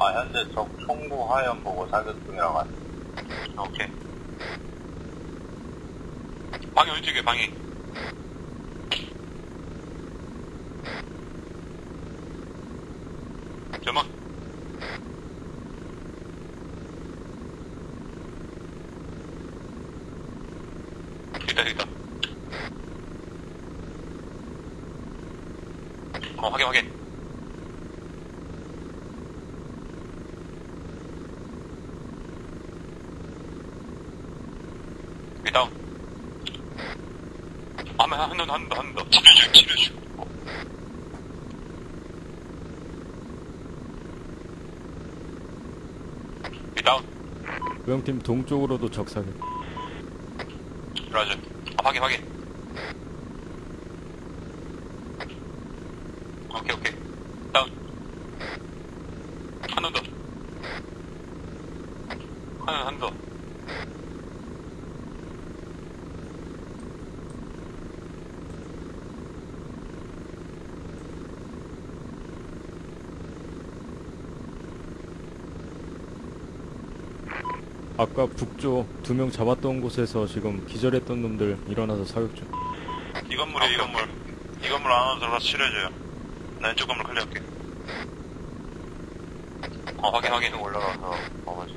아, 현재 적 총구 하연 보고 사격 중이라고 하네. 오케이. 방이 왼쪽에 방이. 점막. 있다 있다. 어 확인 확인. 여기 다운. 아마 한번 한번 더. 치료중 다운. 우영팀 동쪽으로도 적사격. 라즈. 아, 확인, 확인. 오케이, 오케이. 다운. 한 번 더. 하나, 한 더. 아까 북쪽 두 명 잡았던 곳에서 지금 기절했던 놈들 일어나서 사격 중. 이 건물이야, 이 건물. 이 건물 안으로 들어가서 치료해줘요. 나 왼쪽 건물 클리어할게. 어, 확인, 확인. 올라가서 먹어지.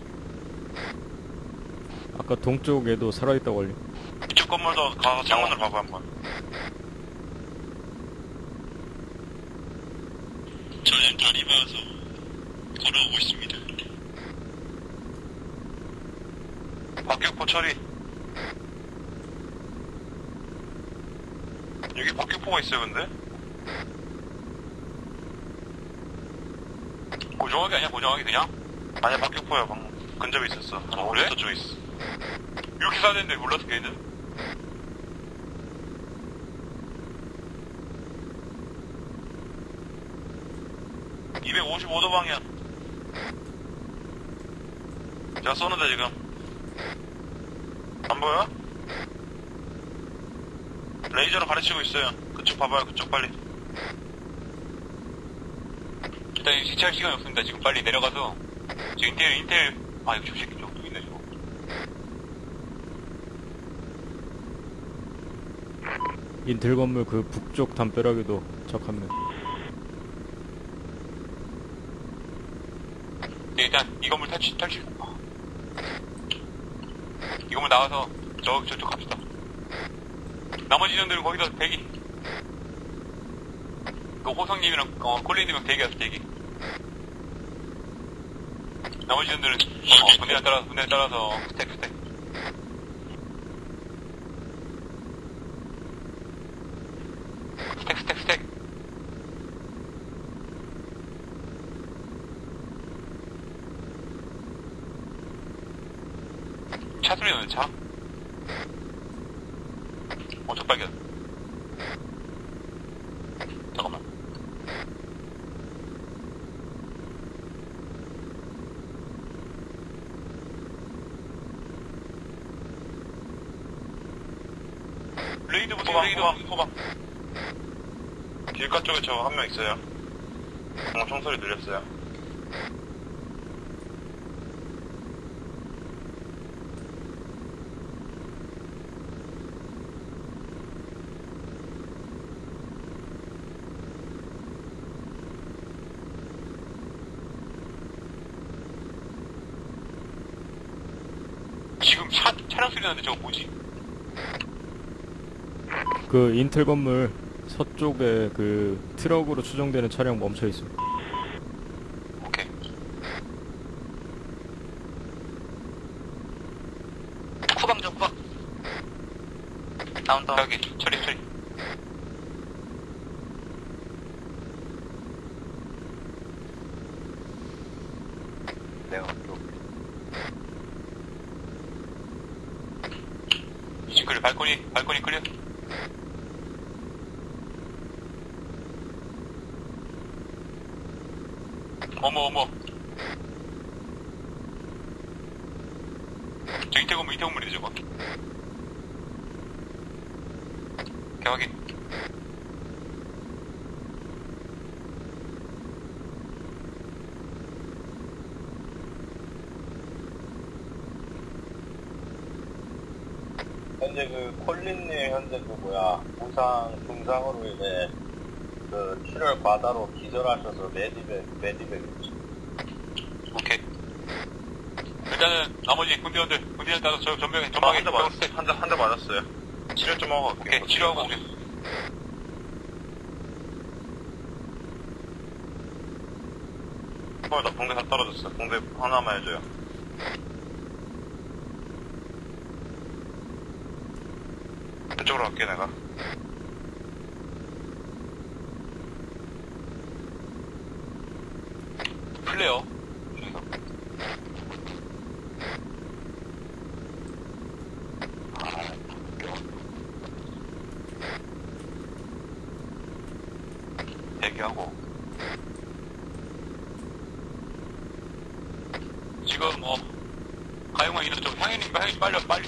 아까 동쪽에도 살아있다고 알려. 이쪽 건물도 가서 창문으로 봐봐, 한번. 저는 다리 봐서 걸어오고 있습니다. 박격포 처리. 여기 박격포가 있어요, 근데? 고정하기 아니야, 고정하기 그냥? 아니야, 박격포야, 방금. 근접에 있었어. 아, 그래? 저쪽에 있어. 이렇게 쏴야 되는데 몰랐어, 걔는? (255도) 방향 제가 쏘는데 지금 안 보여? 레이저로 가르치고 있어요. 그쪽 봐봐요 그쪽 빨리. 일단 시차할 시간이 없습니다. 지금 빨리 내려가서. 저 인텔 인텔. 아 이거 저거 또 있네 저거? 인텔 건물 그 북쪽 담벼락에도 적한 명. 네, 일단 이 건물 탈출 탈출 이 건물 나와서 저 저쪽 갑시다. 나머지 전들은 거기서 대기. 그 호성님이랑 어, 콜린님이랑 대기하서 대기. 나머지 전들은 어, 분대에 따라서 분대에 따라서 스택 스택. 스택 스택 스택 차 소리 나는 차? 어, 저 발견. 잠깐만. 레이드 보세요, 레이드. 호박. 길가 쪽에 저 한 명 있어요. 방금 총소리 들렸어요. 지금 차, 차량 소리 나는데 저거 뭐지? 그 인텔 건물 서쪽에 그 트럭으로 추정되는 차량 멈춰 있어. 오케이. 후방 좀 다운 다운 여기, 처리, 처리. 내가 또 이층 클리어, 발코니, 발코니 클리어. 어머, 어머. 저 이태 건물, 이태 건물이네, 저거. 오케이, 현재 그 콜린님 현재 그 뭐야 부상 중상으로 인해 그 출혈 과다로 기절하셔서 매디백 매디백 오케이. 일단은 나머지 군대원들, 군대원 따서 저 전병에 전방에 한대 맞았어요. 한대 한대 맞았어요. 치료 좀 하고 갈게요. 오케이, 치료하고 오게. 어, 나 붕대 다 떨어졌어. 붕대 하나만 해줘요. 왼쪽으로 갈게 내가. 플레어. 대기하고. 지금 어 가용한 이런 좀 향연님 빨리 와, 빨리.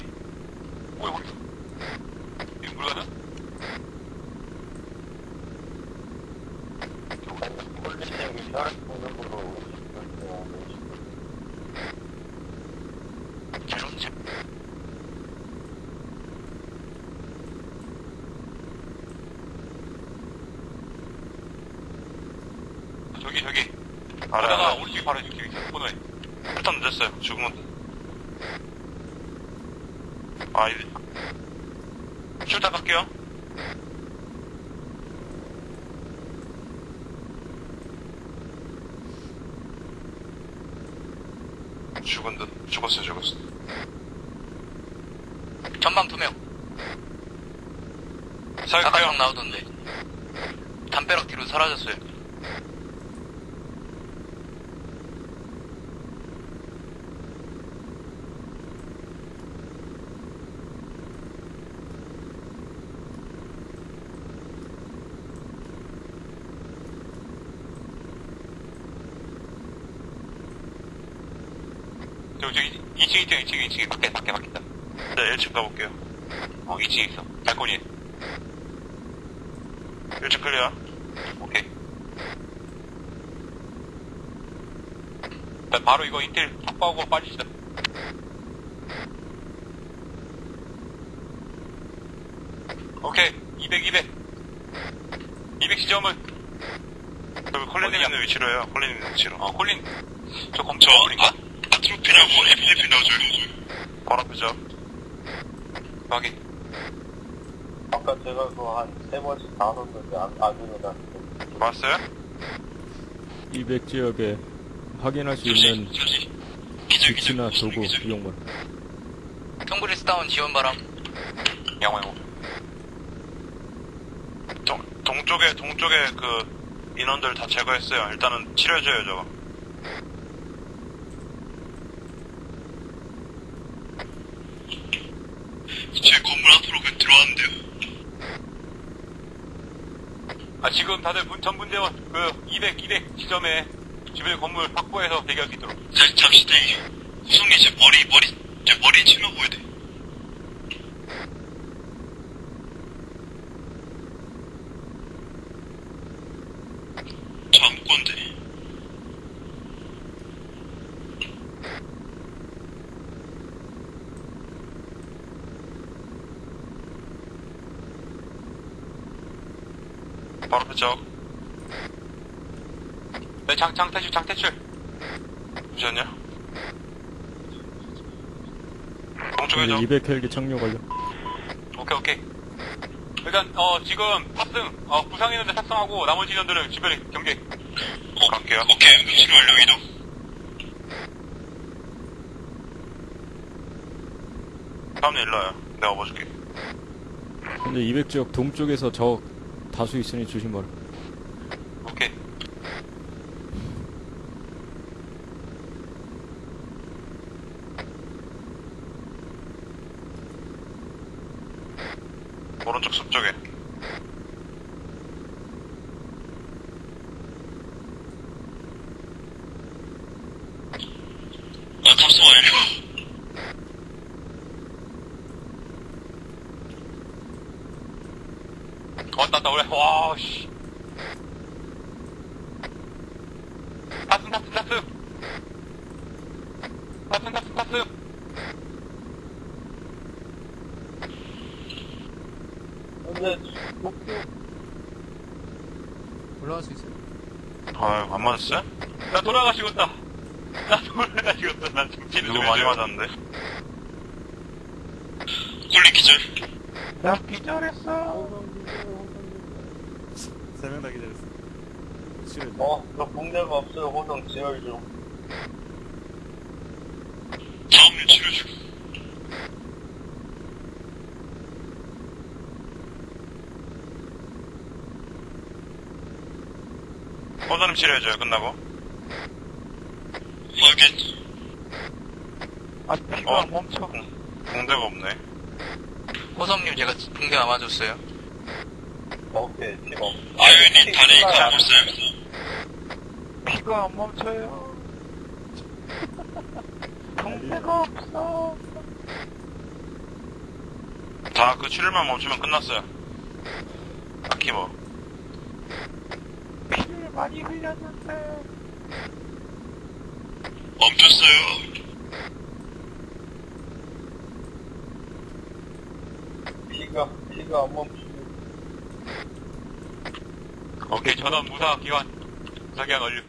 오이 오이. 제롬 제 저기 저기. 알아. 오른쪽에 바로 이렇게 코너에. 일단 늦었어요. 죽으면 아 이제 출타 갈게요. 죽은 듯 죽었어 죽었어. 전방 두 명. 살게요. 아까 나오던데. 담벼락 뒤로 사라졌어요. 저기 저기 2층 2층 2층 2층 밖에 밖에 밖에 있다. 네 1층 가볼게요. 어 2층에 있어. 발코니에. 1층 클리어. 오케이. 일단 바로 이거 인텔 확보하고 빠지시다. 오케이. 200, 200. 200 지점은, 여기 콜린님 위치로 해요. 콜린님 위치로. 어, 콜린. 저 검, 저? 아 트로피라고 FFP 넣어줘요. 바로 앞이죠. 확인. 아까 제가 그거 한세 번씩 다 넣었는데 안, 안 일어났는데. 왔어요? 200 지역에 확인할 수 있는 위치나 도구 이용 바람. 통브리스 다운 지원 바람. 양호, 양호. 동, 동쪽에, 동쪽에 그 인원들 다 제거했어요. 일단은 치료해줘요, 저거. 제 건물 앞으로 그 들어왔는데요. 아, 지금 다들 분, 전 분대원, 그, 200, 200 지점에 주변 건물 확보해서 대기할 수 있도록. 자, 잠시 대기. 구성이 제 머리, 머리, 제 머리 치며 보여야 돼. 잠건데. 그쪽. 네, 장, 장 탈출, 장 탈출. 잠시만요. 동쪽에 좀. 200 헬기 착륙 완료. 오케이, 오케이. 일단, 어, 지금 탑승, 어, 부상 인원들 탑승하고 나머지 인원들은 주변에 경계. 갈게요. 오케이, 응급실 완료 이동. 다음 일로 와요. 내가 봐줄게. 현재 200 지역 동쪽에서 적 다수 있으니 조심하라. 오케이. 오른쪽 숲쪽에. 아, 탑승 완료. 왔다, 왔다, 올래. 와, 씨. 탑승, 탑승, 탑승. 탑승, 탑승, 탑승. 근데 올라갈 수 있어요? 아유, 안 맞았어요? 나 돌아가시겠다. 나 돌아가시겠다. 난 지금 누구 많이 맞았는데? 홀리 기절. 나 기절했어. 세명 다 기다렸어. 치료. 어, 저 붕대가 없어요. 호동 지열 중. 다음 치료 중. 호전님 치료해줘요, 끝나고. 확인. 아, 피가 어? 멈춰. 공대가 없네. 호섭님 제가 붕대 감아줬어요. 오케이, 팀 없. 아유님 다리 감아줬어요. 피가 안 멈춰요. 동대가 없어. 다그 치료만 멈추면 끝났어요. 딱히 뭐. 피를 많이 흘렸는데. 멈췄어요. 피가, 피가 안 멈추고. 오케이, 전원 무사 기관. 무사 기관 완료.